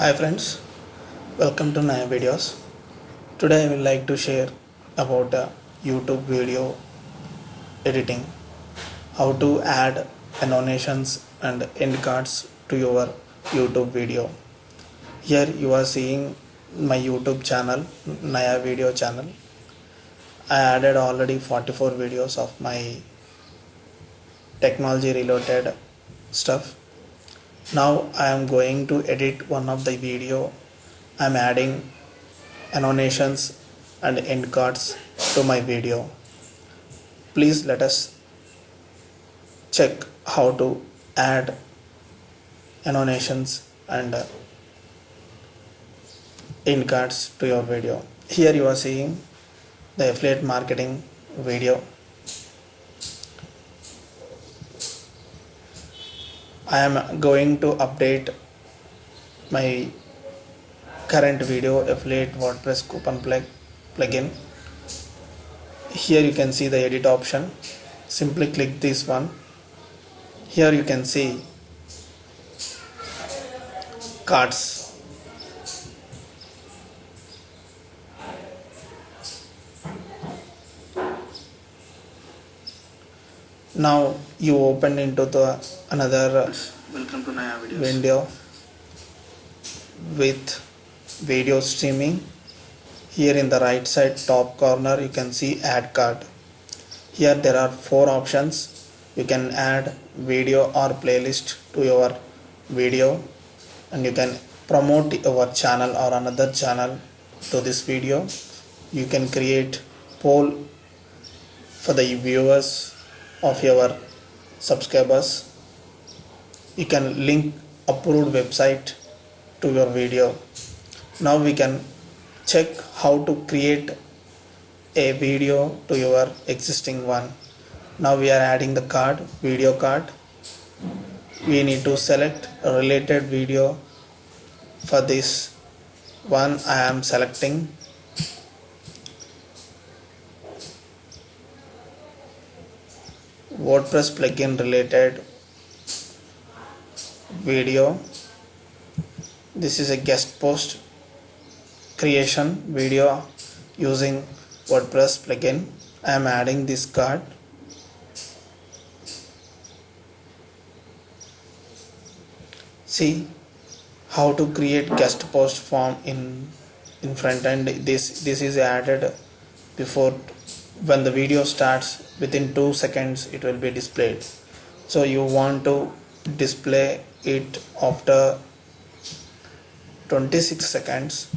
Hi friends, welcome to Naya Videos. Today I would like to share about uh, YouTube video editing, how to add annotations and end cards to your YouTube video. Here you are seeing my YouTube channel, Naya Video channel. I added already 44 videos of my technology related stuff now I am going to edit one of the video. I am adding annotations and end cards to my video. Please let us check how to add annotations and end cards to your video. Here you are seeing the affiliate marketing video I am going to update my current video affiliate WordPress coupon plug plugin. Here you can see the edit option. Simply click this one. Here you can see cards. Now you open into the another Welcome to Naya Videos. window with video streaming. Here in the right side top corner you can see add card. Here there are four options. You can add video or playlist to your video and you can promote your channel or another channel to this video. You can create poll for the viewers of your subscribers. You can link approved website to your video. Now we can check how to create a video to your existing one. Now we are adding the card video card. We need to select a related video for this one i am selecting wordpress plugin related video. This is a guest post creation video using wordpress plugin. I am adding this card. See how to create guest post form in in front end. This this is added before when the video starts within 2 seconds it will be displayed. So you want to display it after 26 seconds.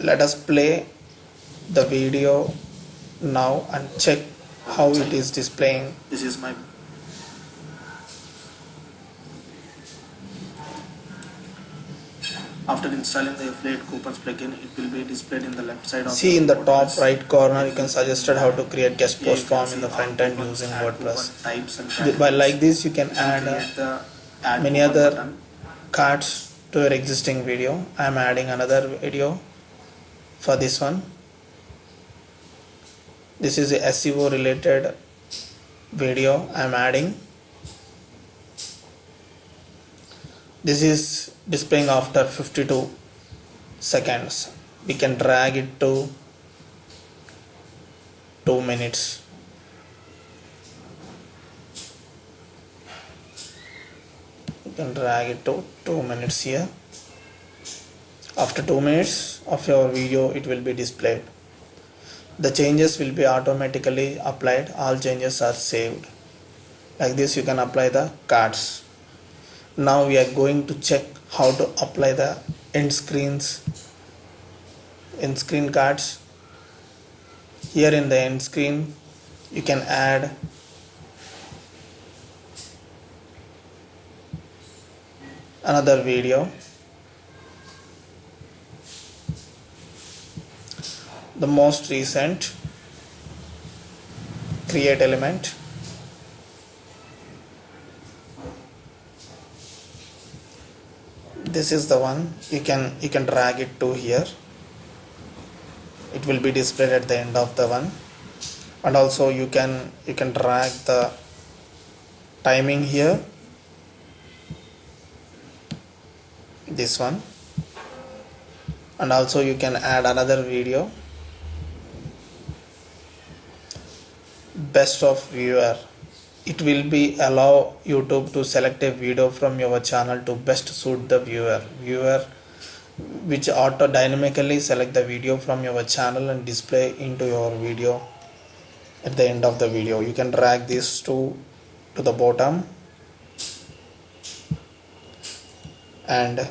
Let us play the video now and check how it is displaying. This is my After installing the affiliate coupons plugin, it will be displayed in the left side of see in the top WordPress. right corner you can suggested how to create guest Here post can form in the front end using wordpress types and by like this you can categories. add uh, the add many other button. cards to your existing video i am adding another video for this one this is a seo related video i am adding this is displaying after 52 seconds. We can drag it to 2 minutes. You can drag it to 2 minutes here. After 2 minutes of your video it will be displayed. The changes will be automatically applied. All changes are saved. Like this you can apply the cards. Now we are going to check how to apply the end screens end screen cards. Here in the end screen you can add another video. The most recent create element this is the one. You can you can drag it to here. It will be displayed at the end of the one. And also you can you can drag the timing here. This one. And also you can add another video. Best of viewer it will be allow youtube to select a video from your channel to best suit the viewer. Viewer which auto dynamically select the video from your channel and display into your video at the end of the video. You can drag this to to the bottom. And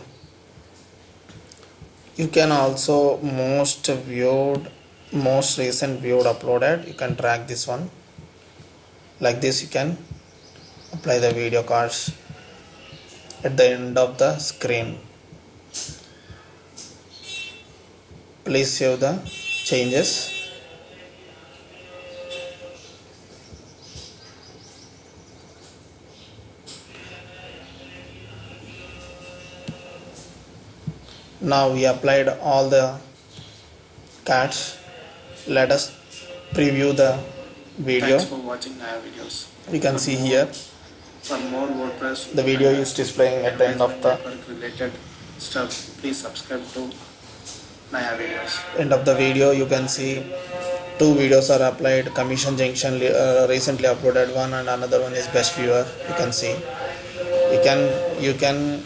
you can also most viewed most recent viewed uploaded. You can drag this one like this you can apply the video cards at the end of the screen. Please save the changes. Now we applied all the cards. Let us preview the video. Thanks for watching Naya videos. you can For see more- here. For more WordPress the video is displaying at the end of the related stuff, please subscribe to Naya videos. end of the video. You can see two videos are applied. Commission junction uh, recently uploaded one and another one is best viewer. You can see. You can you can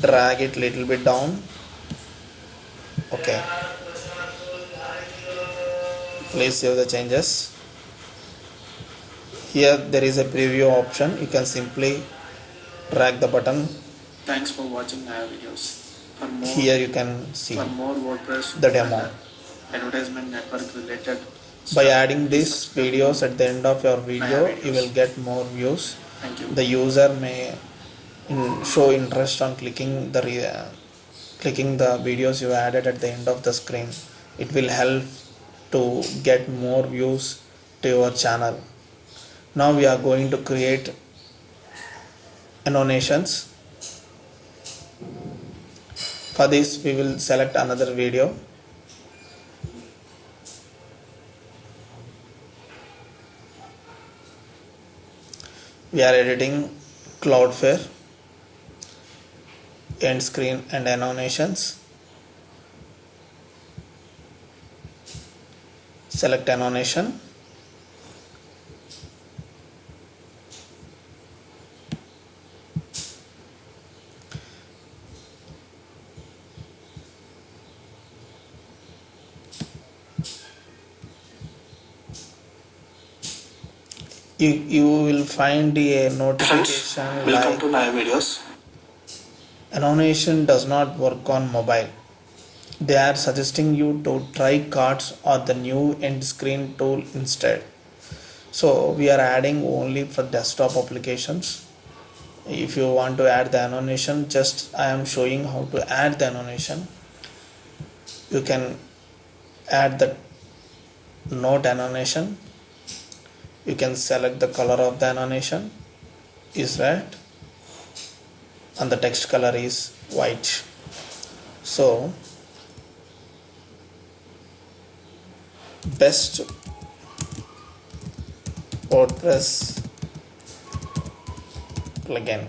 drag it little bit down. Okay. Please save the changes here there is a preview option. You can simply drag the button. Thanks for watching Naya videos. For more, here you can see for more WordPress the demo. advertisement network related by adding these videos at the end of your video you will get more views. Thank you. the user may in, show interest on clicking the re, uh, clicking the videos you added at the end of the screen. It will help to get more views to your channel now we are going to create annotations for this we will select another video. We are editing cloudflare end screen and annotations select annotation you, you will find a notification Welcome like to Naya videos. annotation does not work on mobile. They are suggesting you to try cards or the new end screen tool instead. So we are adding only for desktop applications. If you want to add the annotation just i am showing how to add the annotation you can add the note annotation you can select the color of the annotation is red. And the text color is white. So best wordpress plugin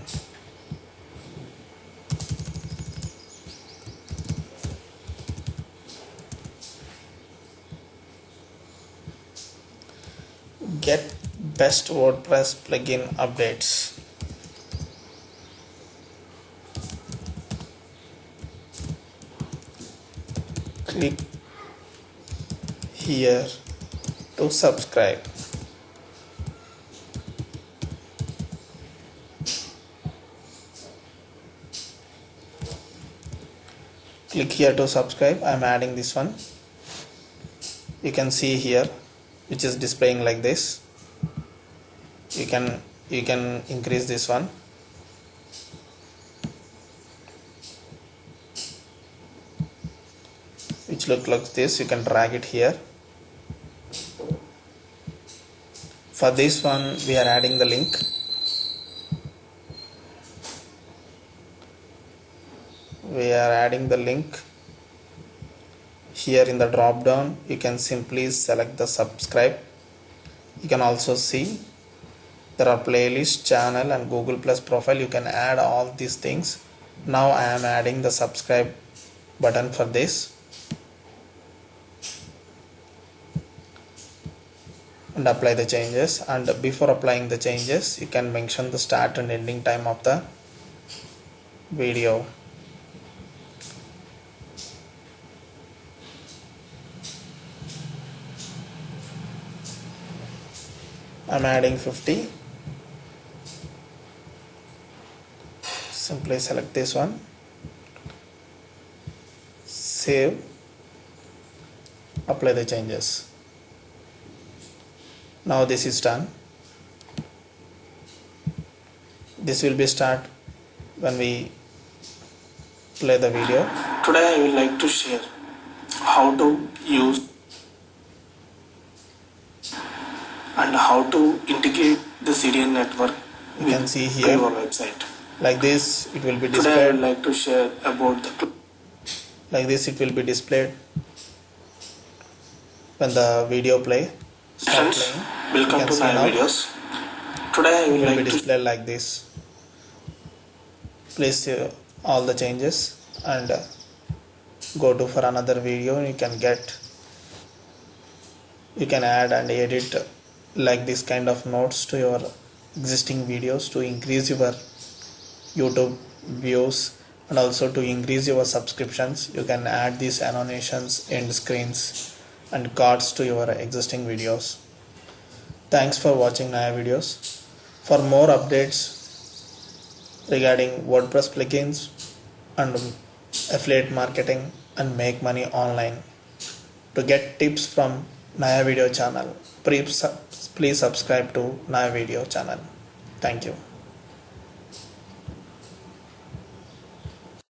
get best wordpress plugin updates. Click here to subscribe. Click here to subscribe. I'm adding this one. You can see here which is displaying like this you can you can increase this one. Which look like this you can drag it here. For this one we are adding the link. We are adding the link. Here in the drop down you can simply select the subscribe. You can also see there are playlist channel and google plus profile. You can add all these things. Now i am adding the subscribe button for this. And apply the changes. And before applying the changes you can mention the start and ending time of the video. I'm adding 50 simply select this one. Save. Apply the changes. Now this is done. This will be start when we play the video. Today I would like to share how to use and how to integrate the CDN network you can see here. Your website. Like this it will be Today I displayed would like to share about the like this it will be displayed when the video play friends. Welcome to my now. videos. Today I will be like to displayed like this place uh, all the changes and uh, go to for another video you can get you can add and edit uh, like this kind of notes to your existing videos to increase your youtube views and also to increase your subscriptions you can add these annotations end screens and cards to your existing videos thanks for watching Naya videos for more updates regarding WordPress plugins and affiliate marketing and make money online. To get tips from Naya Video channel, please, please subscribe to Naya Video channel. Thank you.